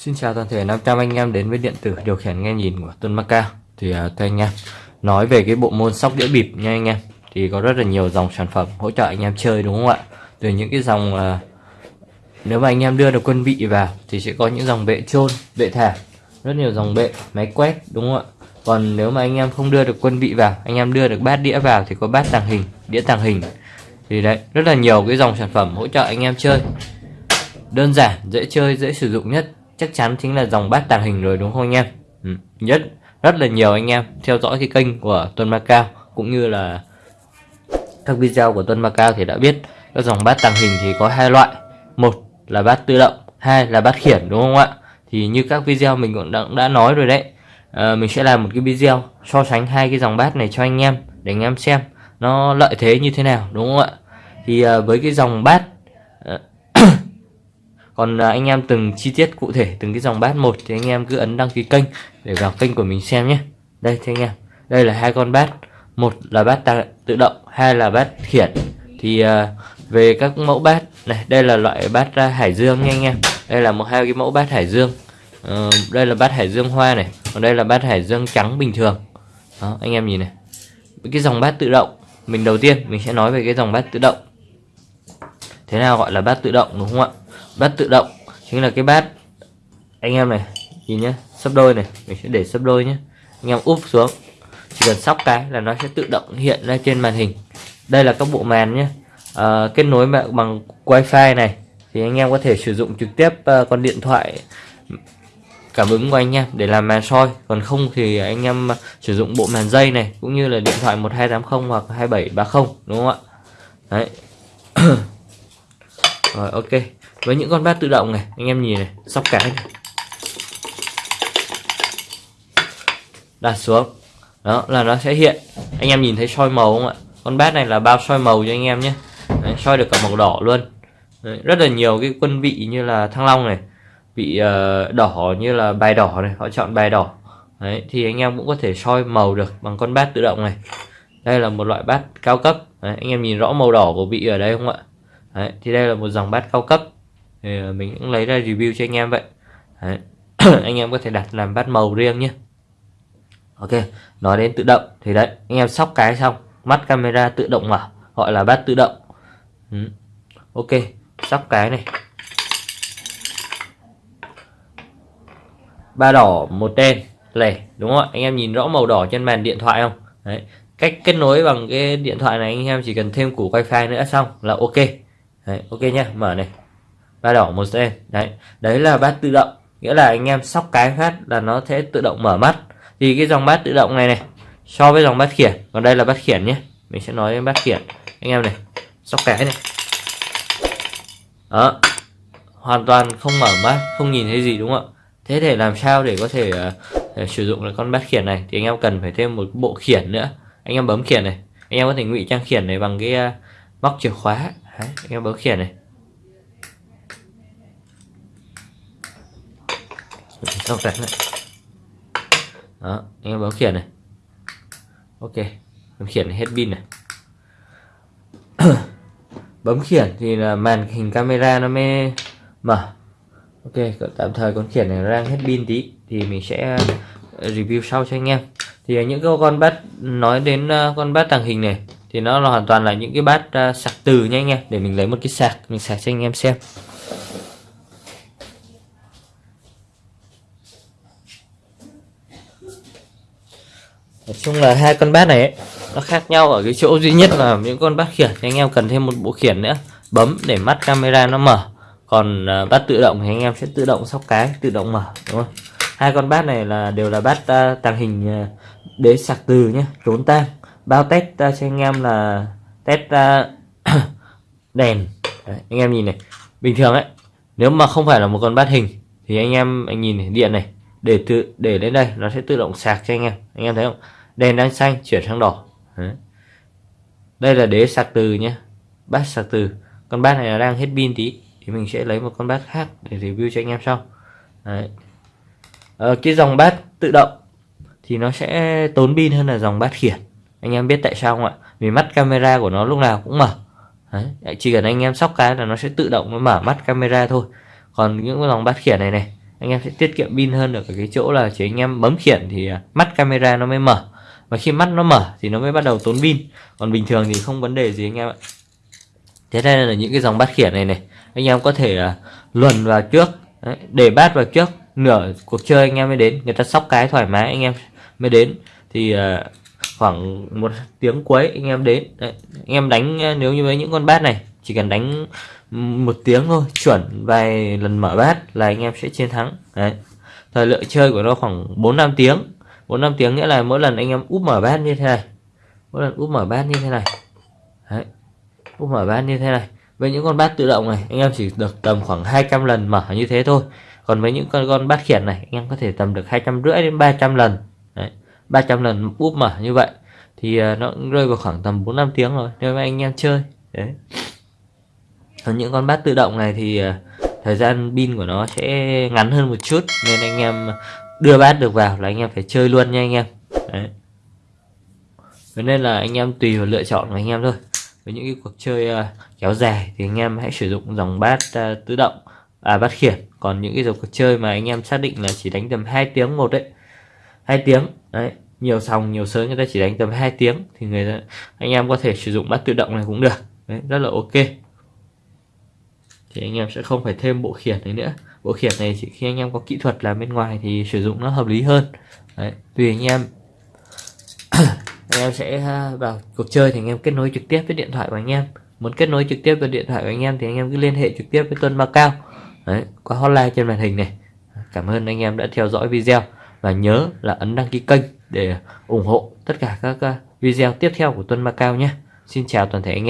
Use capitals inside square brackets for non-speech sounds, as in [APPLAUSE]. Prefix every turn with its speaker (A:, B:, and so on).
A: Xin chào toàn thể 500 anh em đến với điện tử điều khiển nghe nhìn của Tuấn Macao Thì uh, thưa anh em Nói về cái bộ môn sóc đĩa bịp nha anh em Thì có rất là nhiều dòng sản phẩm hỗ trợ anh em chơi đúng không ạ? Từ những cái dòng uh, Nếu mà anh em đưa được quân vị vào Thì sẽ có những dòng bệ trôn, bệ thả Rất nhiều dòng bệ, máy quét đúng không ạ? Còn nếu mà anh em không đưa được quân vị vào Anh em đưa được bát đĩa vào thì có bát tàng hình, đĩa tàng hình. Thì đấy, rất là nhiều cái dòng sản phẩm hỗ trợ anh em chơi. Đơn giản dễ chơi dễ sử dụng nhất chắc chắn chính là dòng bát tàng hình rồi đúng không anh em? Ừ. nhất rất là nhiều anh em theo dõi cái kênh của Tuân Macao cũng như là các video của Tuân Macao thì đã biết các dòng bát tàng hình thì có hai loại. Một là bát tự động hai là bát khiển đúng không ạ? Thì như các video mình cũng đã, đã nói rồi đấy à, mình sẽ làm một cái video so sánh hai cái dòng bát này cho anh em để anh em xem nó lợi thế như thế nào đúng không ạ? Thì à, với cái dòng bát à, còn à, anh em từng chi tiết cụ thể từng cái dòng bát một thì anh em cứ ấn đăng ký kênh để vào kênh của mình xem nhé. Đây thưa anh em. Đây là hai con bát. Một là bát tự động hai là bát khiển thì uh, về các mẫu bát này đây là loại bát uh, hải dương nha anh em. Đây là một hai cái mẫu bát hải dương. Uh, đây là bát hải dương hoa này còn đây là bát hải dương trắng bình thường. Đó anh em nhìn này. Cái dòng bát tự động mình đầu tiên mình sẽ nói về cái dòng bát tự động. Thế nào gọi là bát tự động đúng không ạ? Bát tự động chính là cái bát. Anh em này nhìn nhé sấp đôi này mình sẽ để sấp đôi nhé anh em úp xuống chỉ cần sóc cái là nó sẽ tự động hiện ra trên màn hình. Đây là các bộ màn nhé à, ờ, kết nối bằng wifi này thì anh em có thể sử dụng trực tiếp uh, con điện thoại cảm ứng của anh em để làm màn soi. Còn không thì anh em ờ, sử dụng bộ màn dây này cũng như là điện thoại 1280 hoặc 2730 đúng không ạ? Đấy. [COUGHS] Rồi ok với những con bát tự động này anh em nhìn này sóc cái này. đặt xuống. Đó là nó sẽ hiện. Anh em nhìn thấy soi màu không ạ? Con bát này là bao soi màu cho anh em nhé. Đấy, soi được cả màu đỏ luôn. Đấy, rất là nhiều cái quân vị như là thăng long này vị uh, đỏ như là bài đỏ này họ chọn bài đỏ. Đấy, thì anh em cũng có thể soi màu được bằng con bát tự động này. Đây là một loại bát cao cấp. Đấy, anh em nhìn rõ màu đỏ của vị ở đây không ạ? Đấy, thì đây là một dòng bát cao cấp thì ờ, mình cũng lấy ra review cho anh em vậy. Đấy. [CLEARS THROAT] anh em có thể đặt làm bát màu riêng nhé. Ok nói đến tự động. Thì đấy anh em sóc cái xong mắt camera tự động mở gọi là bát tự động. Ừ. ok sóc cái này. Ba đỏ một đen. Lẻ đúng không ạ? Anh em nhìn rõ màu đỏ trên màn điện thoại không? Đấy. Cách kết nối bằng cái điện thoại này anh em chỉ cần thêm củ wifi nữa xong là ok. Đấy, ok nhá mở này ba đỏ một đen đấy đấy là bát tự động. Nghĩa là anh em sóc cái phát là nó sẽ tự động mở mắt. Thì cái dòng bát tự động này này so với dòng bát khiển còn đây là bát khiển nhé. Mình sẽ nói đến bát khiển. Anh em này sóc cái này. Đó hoàn toàn không mở mắt không nhìn thấy gì đúng không ạ? Thế để làm sao để có thể uh, sử dụng được con bát khiển này? Thì anh em cần phải thêm một bộ khiển nữa. Anh em bấm khiển này. Anh em có thể ngụy trang khiển này bằng cái uh, móc chìa khóa. Đấy, anh em bấm khiển này. Sau đánh này đó anh em bấm khiển này. Ok, bấm khiển hết pin này. [COUGHS] Bấm khiển thì là màn hình camera nó mới mở. Ok tạm thời con khiển này đang hết pin tí, thì mình sẽ ờ, review sau cho anh em. Thì những cái con bát, nói đến ờ, con bát tàng hình này, thì nó là hoàn toàn là những cái bát ờ, sạc từ nha anh em, để mình lấy một cái sạc, mình sạc cho anh em xem. Nói chung là hai con bát này ấy, nó khác nhau ở cái chỗ duy nhất là những con bát khiển. Thì anh em cần thêm một bộ khiển nữa bấm để mắt camera nó mở. Còn uh, bát tự động thì anh em sẽ tự động sóc cái tự động mở đúng không? Hai con bát này là đều là bát uh, tàng hình uh, đế sạc từ nhé trốn tang. Bao test uh, cho anh em là test uh, [COUGHS] đèn. Đấy, anh em nhìn này bình thường ấy nếu mà không phải là một con bát hình thì anh em anh nhìn này, điện này để tự để đến đây nó sẽ tự động sạc cho anh em. Anh em thấy không? Đèn đang xanh chuyển sang đỏ. Đấy. đây là đế sạc từ nhé bát sạc từ. Con bát này là đang hết pin tí. Thì mình sẽ lấy một con bát khác để review cho anh em sau. Đấy. Ờ, cái dòng bát tự động thì nó sẽ tốn pin hơn là dòng bát khiển. Anh em biết tại sao không ạ? Vì mắt camera của nó lúc nào cũng mở. Đấy. chỉ cần anh em sóc cái là nó sẽ tự động nó mở mắt camera thôi. Còn những dòng bát khiển này này anh em sẽ tiết kiệm pin hơn được ở cái chỗ là chỉ anh em bấm khiển thì à, mắt camera nó mới mở và khi mắt nó mở thì nó mới bắt đầu tốn pin. Còn bình thường thì không vấn đề gì anh em ạ. Thế đây là những cái dòng bát khiển này này. Anh em có thể uh, luồn vào trước. Đấy, để bát vào trước nửa cuộc chơi anh em mới đến. Người ta sóc cái thoải mái anh em mới đến. Thì uh, khoảng một tiếng cuối anh em đến. Đấy, anh em đánh à, nếu như với những con bát này chỉ cần đánh một tiếng thôi chuẩn vài lần mở bát là anh em sẽ chiến thắng. Đấy thời lượng chơi của nó khoảng 4 năm tiếng bốn năm tiếng nghĩa là mỗi lần anh em úp mở bát như thế này. Mỗi lần úp mở bát như thế này. Đấy. Úp mở bát như thế này. Với những con bát tự động này, anh em chỉ được tầm khoảng 200 lần mở như thế thôi. Còn với những con con bát khiển này, anh em có thể tầm được hai trăm rưỡi đến 300 lần. Đấy. 300 lần úp mở như vậy thì à, nó rơi vào khoảng tầm 4 năm tiếng rồi, nếu mà anh em chơi. Đấy. Còn những con bát tự động này thì à, thời gian pin của nó sẽ ngắn hơn một chút, nên anh em đưa bát được vào là anh em phải chơi luôn nha anh em. Đấy. Thế nên là anh em tùy vào lựa chọn của anh em thôi. Với những cái cuộc chơi uh, kéo dài thì anh em hãy sử dụng dòng bát uh, tự động à bát khiển. Còn những cái dòng cuộc chơi mà anh em xác định là chỉ đánh tầm 2 tiếng một đấy. Hai tiếng đấy. Nhiều sòng nhiều sớm người ta chỉ đánh tầm 2 tiếng thì người ta, anh em có thể sử dụng bát tự động này cũng được. Đấy rất là ok. Thì anh em sẽ không phải thêm bộ khiển này nữa bộ khiển này chỉ khi anh em có kỹ thuật làm bên ngoài thì sử dụng nó hợp lý hơn. Đấy, tùy anh em. [COUGHS] Anh em sẽ à, vào cuộc chơi thì anh em kết nối trực tiếp với điện thoại của anh em. Muốn kết nối trực tiếp với điện thoại của anh em thì anh em cứ liên hệ trực tiếp với Tuân Macao đấy, qua hotline trên màn hình này. Cảm ơn anh em đã theo dõi video và nhớ là ấn đăng ký kênh để ủng hộ tất cả các à, video tiếp theo của Tuân Macao nhé. Xin chào toàn thể anh em.